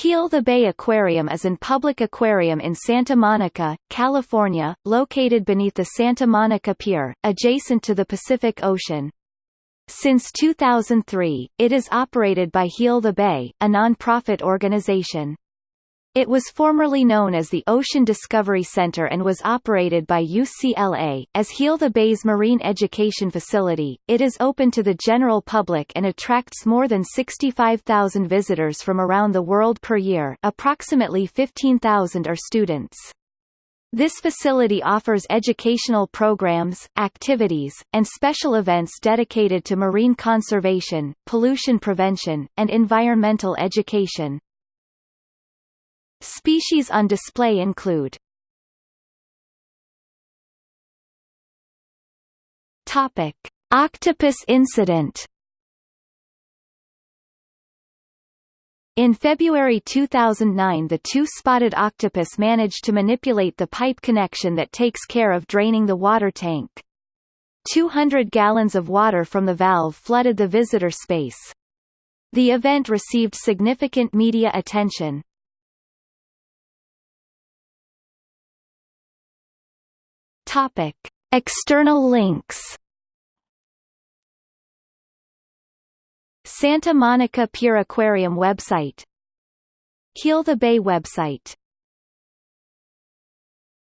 Heal the Bay Aquarium is an public aquarium in Santa Monica, California, located beneath the Santa Monica Pier, adjacent to the Pacific Ocean. Since 2003, it is operated by Heal the Bay, a non-profit organization. It was formerly known as the Ocean Discovery Center and was operated by UCLA. As Heal the Bay's marine education facility, it is open to the general public and attracts more than 65,000 visitors from around the world per year approximately 15,000 are students. This facility offers educational programs, activities, and special events dedicated to marine conservation, pollution prevention, and environmental education. Species on display include Topic: Octopus incident. In February 2009 the two-spotted octopus managed to manipulate the pipe connection that takes care of draining the water tank. 200 gallons of water from the valve flooded the visitor space. The event received significant media attention. Topic: External links. Santa Monica Pier Aquarium website Heal the Bay website